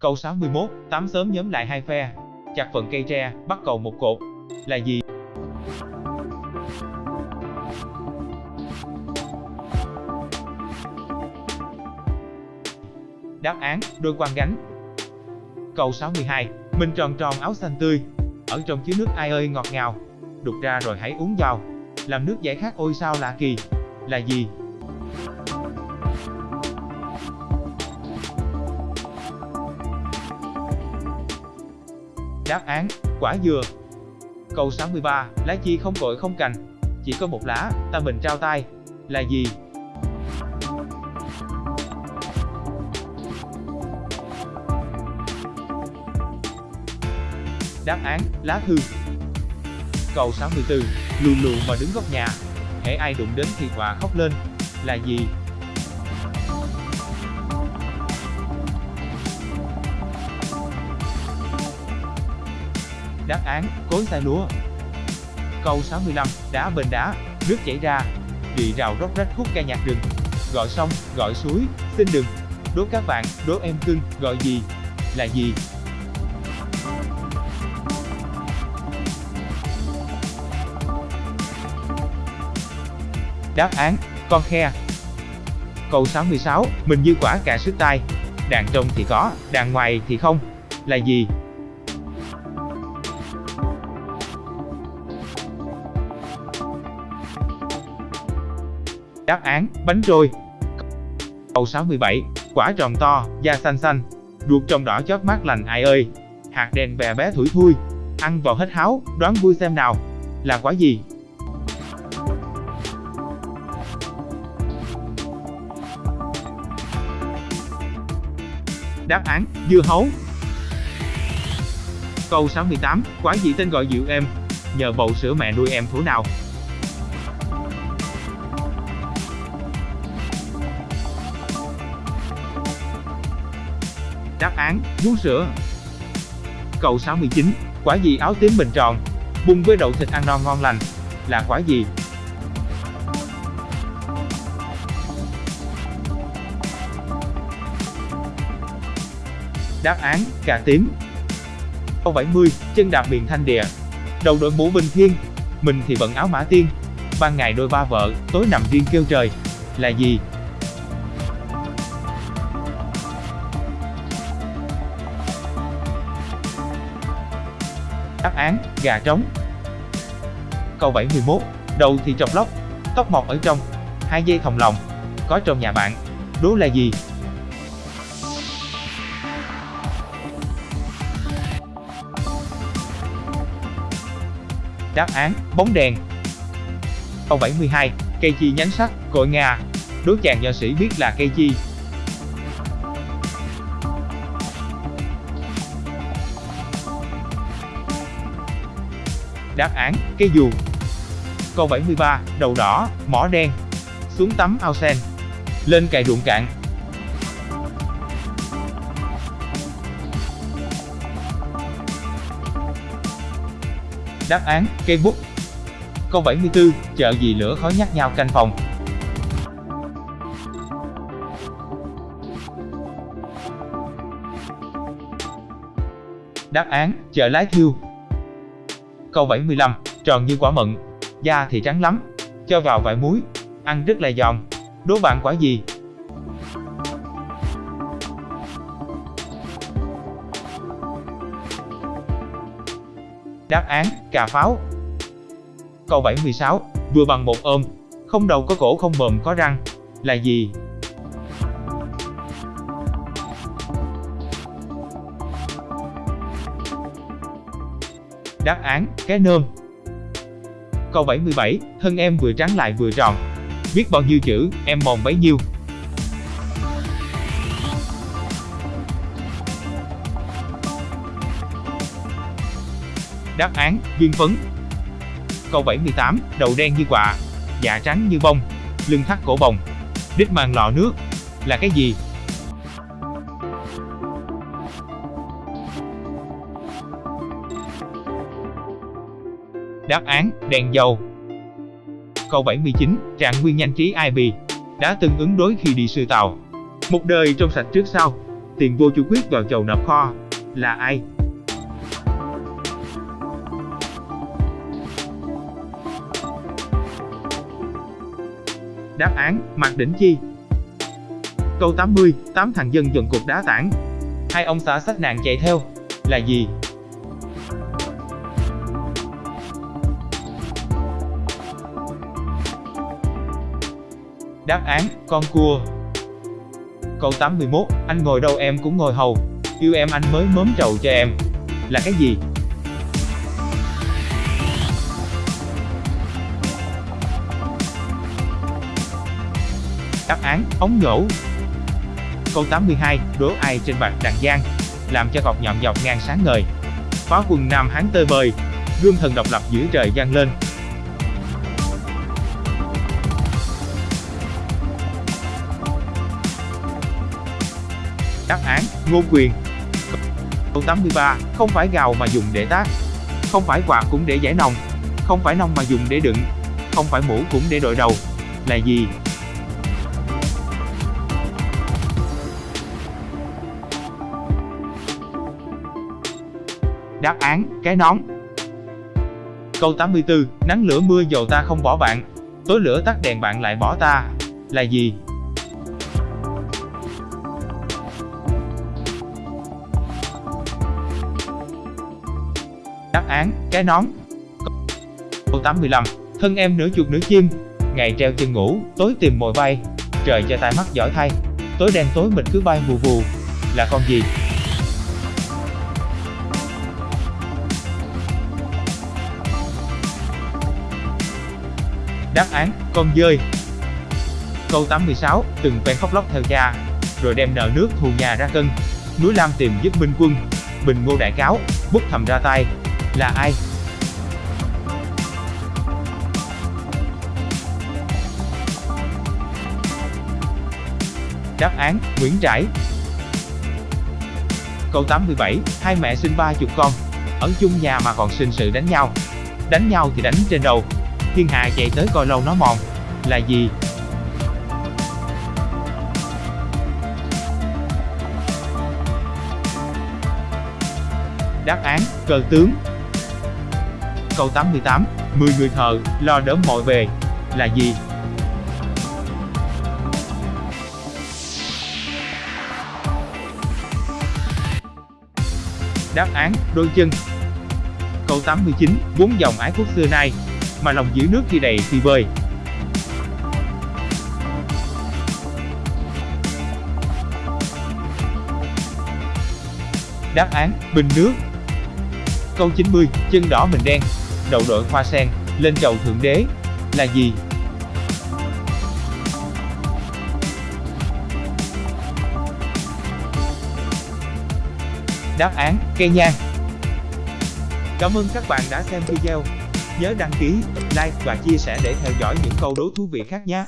Câu 61, tám sớm nhóm lại hai phe, chặt phần cây tre, bắt cầu một cột. Là gì? Đáp án, đôi quan gánh. Câu 62, mình tròn tròn áo xanh tươi, ở trong chứa nước ai ơi ngọt ngào, đục ra rồi hãy uống vào, làm nước giải khát ôi sao lạ kỳ. Là gì? Đáp án, quả dừa. Câu 63, lá chi không cội không cành, chỉ có một lá, ta mình trao tay. Là gì? Đáp án, lá thư. Câu 64, lù lù mà đứng góc nhà, hễ ai đụng đến thì quả khóc lên. Là gì? Đáp án, cối tay lúa. Câu 65, đá bên đá, nước chảy ra, rì rào róc rách khúc ca nhạc rừng. Gọi sông, gọi suối, xin đừng. Đố các bạn, đố em cưng, gọi gì? Là gì? Đáp án, con khe. Câu 66, mình như quả cà sức tay. Đàn trong thì có, đàn ngoài thì không. Là gì? Đáp án, bánh trôi. Câu 67, quả tròn to, da xanh xanh, ruột trồng đỏ chót mát lành ai ơi. Hạt đèn bè bé thủi thui, ăn vào hết háo, đoán vui xem nào. Là quả gì? Đáp án, dưa hấu. Câu 68, quả gì tên gọi dịu em nhờ bầu sữa mẹ nuôi em thủ nào. Đáp án, vú sữa. Câu 69, quả gì áo tím bình tròn, bung với đậu thịt ăn non ngon lành, là quả gì? Đáp án, cà tím. Câu 70, chân đạp miền thanh địa. Đầu đội mũ bình thiên, mình thì bận áo mã tiên. Ban ngày đôi ba vợ, tối nằm riêng kêu trời. Là gì? Đáp gà trống. Câu 71, đầu thì trọc lóc, tóc mọc ở trong, hai dây thòng lòng, có trong nhà bạn. Đố là gì? Đáp án, bóng đèn. Câu 72, cây chi nhánh sắt, cội ngà. Đố chàng nho sĩ biết là cây chi. Đáp án, cây dù. Câu 73, đầu đỏ, mỏ đen. Xuống tắm ao sen. Lên cày ruộng cạn. Đáp án, cây bút. Câu 74, chợ gì lửa khói nhắc nhau canh phòng. Đáp án, chợ lái thiêu. Câu 75, tròn như quả mận, da thì trắng lắm, cho vào vài muối, ăn rất là giòn. Đố bạn quả gì? Đáp án, cà pháo. Câu 76, vừa bằng một ôm, không đầu có cổ không mồm có răng, là gì? Đáp án, cái nôm. Câu 77, thân em vừa trắng lại vừa tròn. Viết bao nhiêu chữ, em mòn bấy nhiêu. Đáp án, viên phấn. Câu 78, đầu đen như quạ, dạ trắng như bông, lưng thắt cổ bồng, đít mang lọ nước, là cái gì? Đáp án, đèn dầu. Câu 79, trạng nguyên nhanh trí ai đã từng ứng đối khi đi sư tàu. Một đời trong sạch trước sau, tiền vô chủ quyết vào chầu nạp kho. Là ai? Đáp án, Mạc Đỉnh Chi. Câu 80, tám thằng dân dần cục đá tảng. Hai ông xã sách nạn chạy theo. Là gì? Đáp án, con cua. Câu 81, anh ngồi đâu em cũng ngồi hầu. Yêu em anh mới mớm trầu cho em. Là cái gì? Đáp án, ống nhổ. Câu 82, đố ai trên bạc đằng giang, làm cho cọc nhọn dọc ngang sáng ngời. Phá quân Nam Hán tơi bời, gương thần độc lập giữa trời giang lên. Đáp án, ngô quyền. Câu 83, không phải gào mà dùng để tác. Không phải quạt cũng để giải nòng. Không phải nông mà dùng để đựng. Không phải mũ cũng để đội đầu. Là gì? Đáp án, cái nón. Câu 84, nắng lửa mưa dầu ta không bỏ bạn, tối lửa tắt đèn bạn lại bỏ ta. Là gì? Án, cái nón. Câu 85, thân em nửa chuột nửa chim, ngày treo chân ngủ, tối tìm mồi bay, trời cho tai mắt giỏi thay, tối đen tối mịt cứ bay vù vù, là con gì? Đáp án, con dơi. Câu 86, từng quen khóc lóc theo cha, rồi đem nợ nước thù nhà ra cân. Núi Lam tìm giúp Minh Quân, Bình Ngô đại cáo, bút thầm ra tay. Là ai? Đáp án, Nguyễn Trãi. Câu 87, hai mẹ sinh ba chục con, ở chung nhà mà còn sinh sự đánh nhau. Đánh nhau thì đánh trên đầu, thiên hạ chạy tới coi lâu nó mòn. Là gì? Đáp án, cờ tướng. Câu 88, 10 người thợ, lo đỡ mọi về. Là gì? Đáp án, đôi chân. Câu 89, bốn dòng ái quốc xưa nay, mà lòng giữ nước khi đầy thì bơi. Đáp án, bình nước. Câu 90, chân đỏ mình đen, đậu đội hoa sen, lên chầu thượng đế. Là gì? Đáp án, cây nhang. Cảm ơn các bạn đã xem video. Nhớ đăng ký, like và chia sẻ để theo dõi những câu đố thú vị khác nhé.